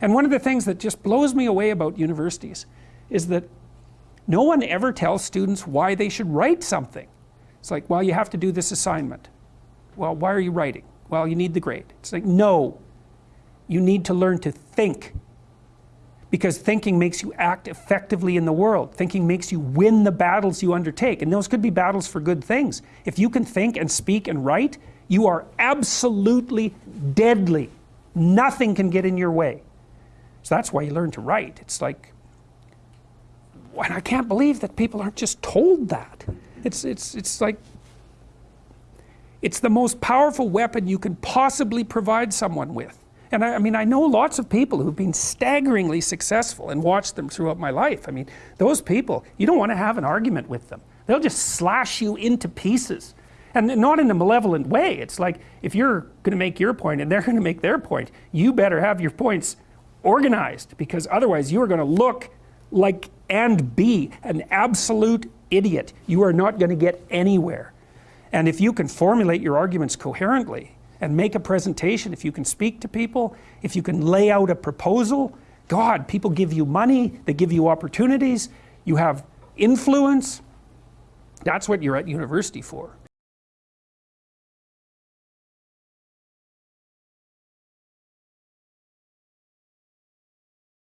and one of the things that just blows me away about universities is that no one ever tells students why they should write something. It's like well you have to do this assignment. Well why are you writing? Well you need the grade. It's like no. You need to learn to think because thinking makes you act effectively in the world. Thinking makes you win the battles you undertake. And those could be battles for good things. If you can think and speak and write you are absolutely deadly. Nothing can get in your way so that's why you learn to write. It's like and I can't believe that people aren't just told that. It's it's it's like it's the most powerful weapon you can possibly provide someone with. And I, I, mean I know lots of people who've been staggeringly successful and watched them throughout my life. I mean those people you don't want to have an argument with them. They'll just slash you into pieces. And not in a malevolent way. It's like if you're going to make your point and they're going to make their point you better have your points organized because otherwise you are going to look like and be an absolute idiot you are not going to get anywhere and if you can formulate your arguments coherently and make a presentation, if you can speak to people, if you can lay out a proposal, God, people give you money, they give you opportunities, you have influence, that's what you're at university for.